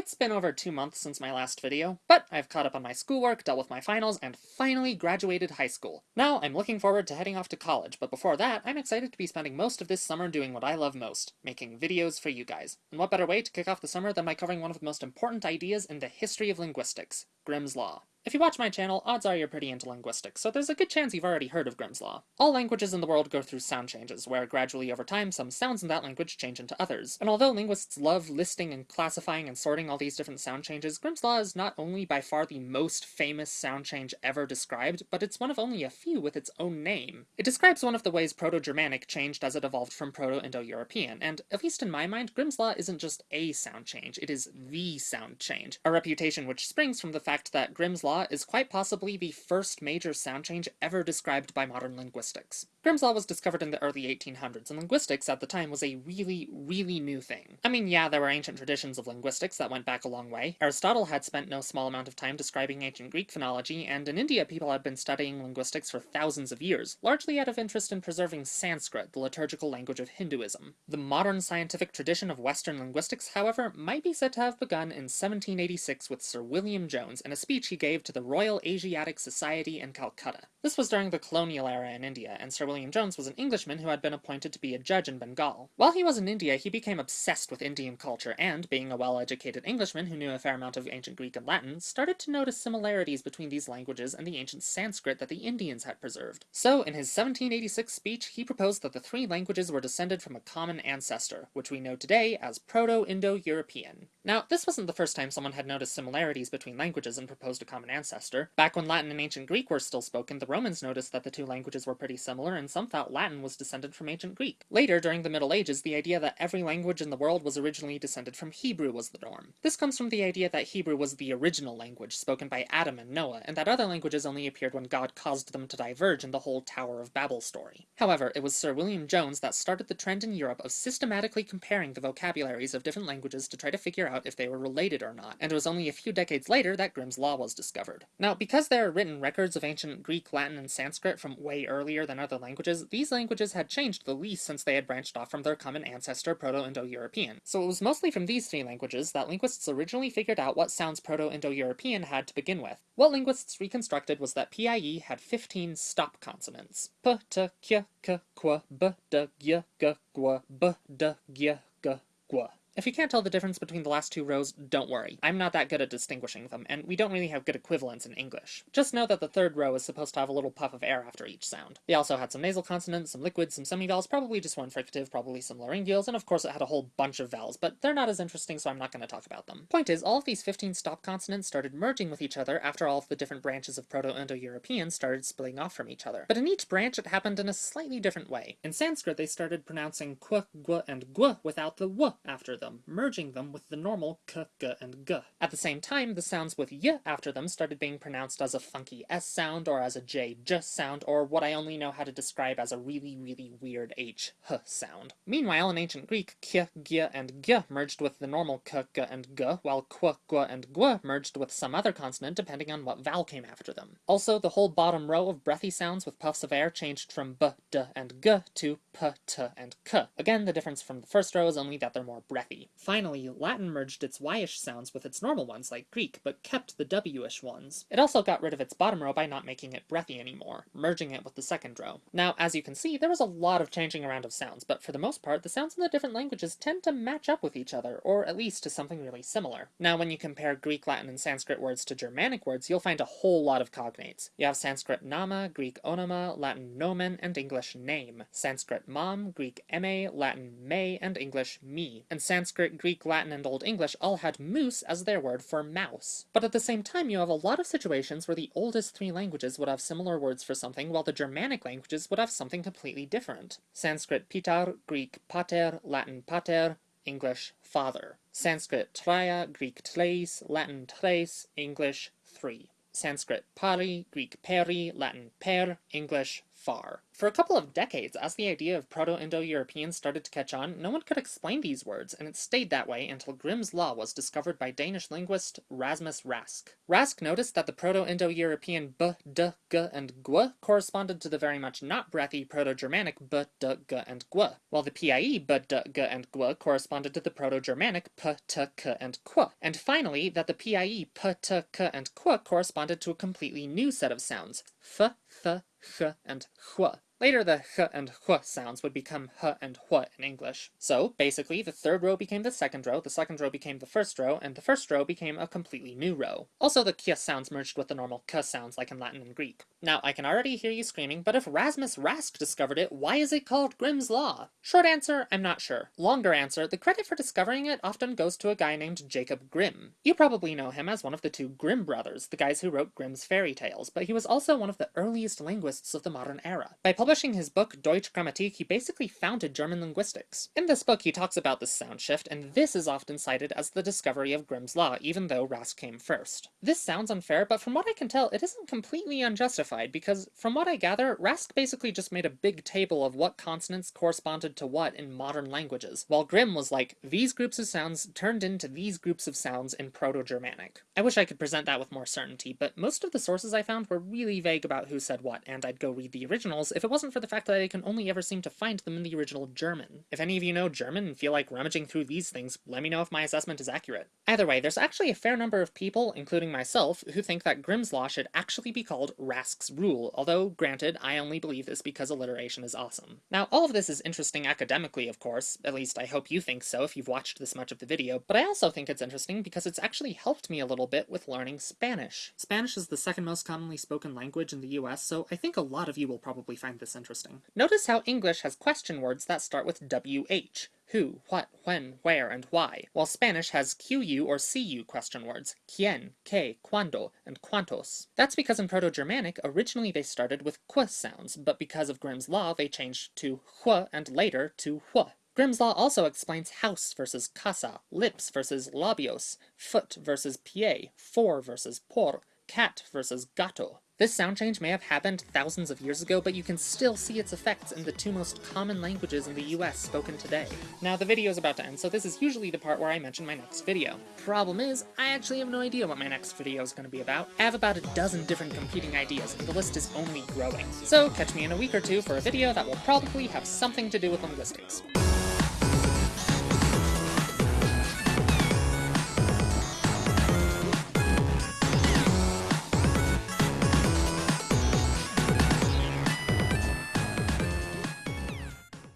It's been over two months since my last video, but I've caught up on my schoolwork, dealt with my finals, and finally graduated high school. Now I'm looking forward to heading off to college, but before that, I'm excited to be spending most of this summer doing what I love most, making videos for you guys. And what better way to kick off the summer than by covering one of the most important ideas in the history of linguistics, Grimm's Law. If you watch my channel, odds are you're pretty into linguistics, so there's a good chance you've already heard of Grimm's Law. All languages in the world go through sound changes, where gradually over time some sounds in that language change into others. And although linguists love listing and classifying and sorting all these different sound changes, Grimm's Law is not only by far the most famous sound change ever described, but it's one of only a few with its own name. It describes one of the ways Proto-Germanic changed as it evolved from Proto-Indo-European, and at least in my mind, Grimm's Law isn't just a sound change, it is THE sound change, a reputation which springs from the fact that Grimm's Law is quite possibly the first major sound change ever described by modern linguistics. Grimm's Law was discovered in the early 1800s, and linguistics at the time was a really, really new thing. I mean, yeah, there were ancient traditions of linguistics that went back a long way. Aristotle had spent no small amount of time describing ancient Greek phonology, and in India people had been studying linguistics for thousands of years, largely out of interest in preserving Sanskrit, the liturgical language of Hinduism. The modern scientific tradition of Western linguistics, however, might be said to have begun in 1786 with Sir William Jones in a speech he gave to the Royal Asiatic Society in Calcutta. This was during the colonial era in India, and Sir William Jones was an Englishman who had been appointed to be a judge in Bengal. While he was in India, he became obsessed with Indian culture, and, being a well-educated Englishman who knew a fair amount of ancient Greek and Latin, started to notice similarities between these languages and the ancient Sanskrit that the Indians had preserved. So, in his 1786 speech, he proposed that the three languages were descended from a common ancestor, which we know today as Proto-Indo-European. Now, this wasn't the first time someone had noticed similarities between languages and proposed a common ancestor. Back when Latin and ancient Greek were still spoken, the Romans noticed that the two languages were pretty similar, and some thought Latin was descended from ancient Greek. Later, during the Middle Ages, the idea that every language in the world was originally descended from Hebrew was the norm. This comes from the idea that Hebrew was the original language spoken by Adam and Noah, and that other languages only appeared when God caused them to diverge in the whole Tower of Babel story. However, it was Sir William Jones that started the trend in Europe of systematically comparing the vocabularies of different languages to try to figure out if they were related or not, and it was only a few decades later that Grimm's Law was discovered. Now, because there are written records of ancient Greek, Latin, and Sanskrit from way earlier than other languages, these languages had changed the least since they had branched off from their common ancestor Proto-Indo-European. So it was mostly from these three languages that linguists originally figured out what sounds Proto-Indo-European had to begin with. What linguists reconstructed was that PIE had 15 stop consonants. P, t, k, k, qu, b, d, g, g, gu, b, d, g, g, gu. If you can't tell the difference between the last two rows, don't worry. I'm not that good at distinguishing them, and we don't really have good equivalents in English. Just know that the third row is supposed to have a little puff of air after each sound. They also had some nasal consonants, some liquids, some semivowels, probably just one fricative, probably some laryngeals, and of course it had a whole bunch of vowels, but they're not as interesting so I'm not going to talk about them. Point is, all of these 15 stop consonants started merging with each other after all of the different branches of Proto-Indo-European started splitting off from each other. But in each branch it happened in a slightly different way. In Sanskrit they started pronouncing qu, gu, and gu without the w after them, merging them with the normal k, g, and g. At the same time, the sounds with y after them started being pronounced as a funky s sound, or as a j, j sound, or what I only know how to describe as a really, really weird h, h sound. Meanwhile, in ancient Greek, k, g, and g merged with the normal k, g, and g, while qu, gu, and gu merged with some other consonant depending on what vowel came after them. Also, the whole bottom row of breathy sounds with puffs of air changed from b, d, and g to p, t, and k. Again, the difference from the first row is only that they're more breathy. Finally, Latin merged its y-ish sounds with its normal ones like Greek, but kept the w-ish ones. It also got rid of its bottom row by not making it breathy anymore, merging it with the second row. Now, as you can see, there was a lot of changing around of sounds, but for the most part, the sounds in the different languages tend to match up with each other, or at least to something really similar. Now, when you compare Greek, Latin, and Sanskrit words to Germanic words, you'll find a whole lot of cognates. You have Sanskrit nama, Greek onoma, Latin nomen, and English name. Sanskrit mam, Greek eme, Latin me, and English me. And Sanskrit, Greek, Latin, and Old English all had moose as their word for mouse. But at the same time, you have a lot of situations where the oldest three languages would have similar words for something, while the Germanic languages would have something completely different. Sanskrit pitar, Greek pater, Latin pater, English father. Sanskrit traya, Greek tres, Latin tres, English three. Sanskrit pari, Greek peri, Latin per, English far. For a couple of decades, as the idea of Proto-Indo-European started to catch on, no one could explain these words, and it stayed that way until Grimm's Law was discovered by Danish linguist Rasmus Rask. Rask noticed that the Proto-Indo-European b, d, g, and gw corresponded to the very much not breathy Proto-Germanic b, d, g, and gw, while the PIE b, d, g, and gw corresponded to the Proto-Germanic p, t, k, and qu, and finally that the PIE p, t, k, and qu corresponded to a completely new set of sounds, f, th, х, and hua. Later, the h and h sounds would become h and hua in English. So, basically, the third row became the second row, the second row became the first row, and the first row became a completely new row. Also, the k sounds merged with the normal k sounds like in Latin and Greek. Now, I can already hear you screaming, but if Rasmus Rask discovered it, why is it called Grimm's Law? Short answer, I'm not sure. Longer answer, the credit for discovering it often goes to a guy named Jacob Grimm. You probably know him as one of the two Grimm brothers, the guys who wrote Grimm's fairy tales, but he was also one of the earliest linguists of the modern era. By publishing his book Deutsche Grammatik, he basically founded German linguistics. In this book, he talks about this sound shift, and this is often cited as the discovery of Grimm's Law, even though Rask came first. This sounds unfair, but from what I can tell, it isn't completely unjustified, because from what I gather, Rask basically just made a big table of what consonants corresponded to what in modern languages, while Grimm was like, these groups of sounds turned into these groups of sounds in Proto-Germanic. I wish I could present that with more certainty, but most of the sources I found were really vague about who said what, and I'd go read the originals if it wasn't for the fact fact that I can only ever seem to find them in the original German. If any of you know German and feel like rummaging through these things, let me know if my assessment is accurate. Either way, there's actually a fair number of people, including myself, who think that Grimm's Law should actually be called Rask's Rule, although, granted, I only believe this because alliteration is awesome. Now, all of this is interesting academically, of course, at least I hope you think so if you've watched this much of the video, but I also think it's interesting because it's actually helped me a little bit with learning Spanish. Spanish is the second most commonly spoken language in the US, so I think a lot of you will probably find this interesting. Notice how English has question words that start with WH, who, what, when, where, and why, while Spanish has QU or CU question words, quien, que, cuando, and cuantos. That's because in Proto-Germanic, originally they started with qu sounds, but because of Grimm's law, they changed to hu and later to hu. Grimm's law also explains house versus casa, lips versus labios, foot versus pie, for versus por, cat versus gato. This sound change may have happened thousands of years ago, but you can still see its effects in the two most common languages in the US spoken today. Now, the video is about to end, so this is usually the part where I mention my next video. Problem is, I actually have no idea what my next video is going to be about. I have about a dozen different competing ideas, and the list is only growing. So catch me in a week or two for a video that will probably have something to do with linguistics.